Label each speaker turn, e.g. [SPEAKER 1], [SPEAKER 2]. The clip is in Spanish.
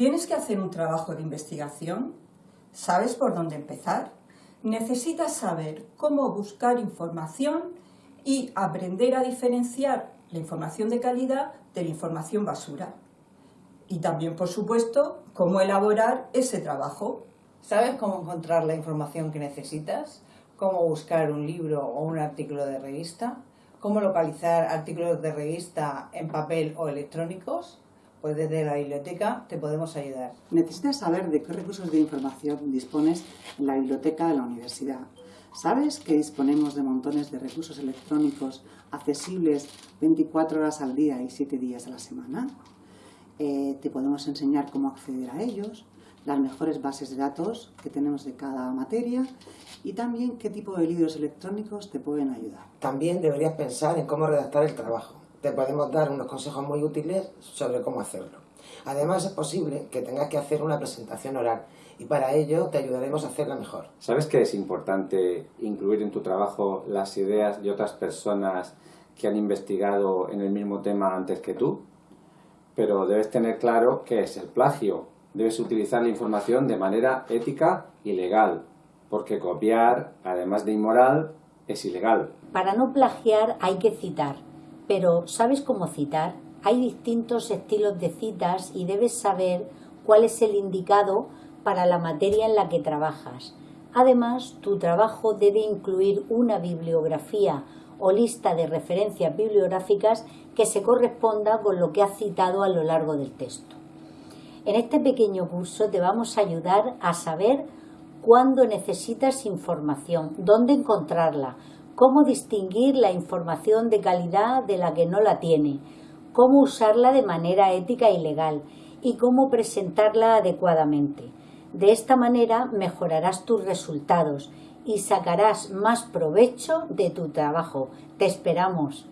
[SPEAKER 1] ¿Tienes que hacer un trabajo de investigación? ¿Sabes por dónde empezar? Necesitas saber cómo buscar información y aprender a diferenciar la información de calidad de la información basura. Y también, por supuesto, cómo elaborar ese trabajo.
[SPEAKER 2] ¿Sabes cómo encontrar la información que necesitas? ¿Cómo buscar un libro o un artículo de revista? ¿Cómo localizar artículos de revista en papel o electrónicos? Pues desde la biblioteca te podemos ayudar.
[SPEAKER 3] Necesitas saber de qué recursos de información dispones en la biblioteca de la universidad. ¿Sabes que disponemos de montones de recursos electrónicos accesibles 24 horas al día y 7 días a la semana? Eh, te podemos enseñar cómo acceder a ellos, las mejores bases de datos que tenemos de cada materia y también qué tipo de libros electrónicos te pueden ayudar.
[SPEAKER 4] También deberías pensar en cómo redactar el trabajo te podemos dar unos consejos muy útiles sobre cómo hacerlo. Además es posible que tengas que hacer una presentación oral y para ello te ayudaremos a hacerla mejor.
[SPEAKER 5] ¿Sabes que es importante incluir en tu trabajo las ideas de otras personas que han investigado en el mismo tema antes que tú? Pero debes tener claro qué es el plagio. Debes utilizar la información de manera ética y legal, porque copiar, además de inmoral, es ilegal.
[SPEAKER 6] Para no plagiar hay que citar pero ¿sabes cómo citar? Hay distintos estilos de citas y debes saber cuál es el indicado para la materia en la que trabajas. Además, tu trabajo debe incluir una bibliografía o lista de referencias bibliográficas que se corresponda con lo que has citado a lo largo del texto. En este pequeño curso te vamos a ayudar a saber cuándo necesitas información, dónde encontrarla, cómo distinguir la información de calidad de la que no la tiene, cómo usarla de manera ética y legal y cómo presentarla adecuadamente. De esta manera mejorarás tus resultados y sacarás más provecho de tu trabajo. Te esperamos.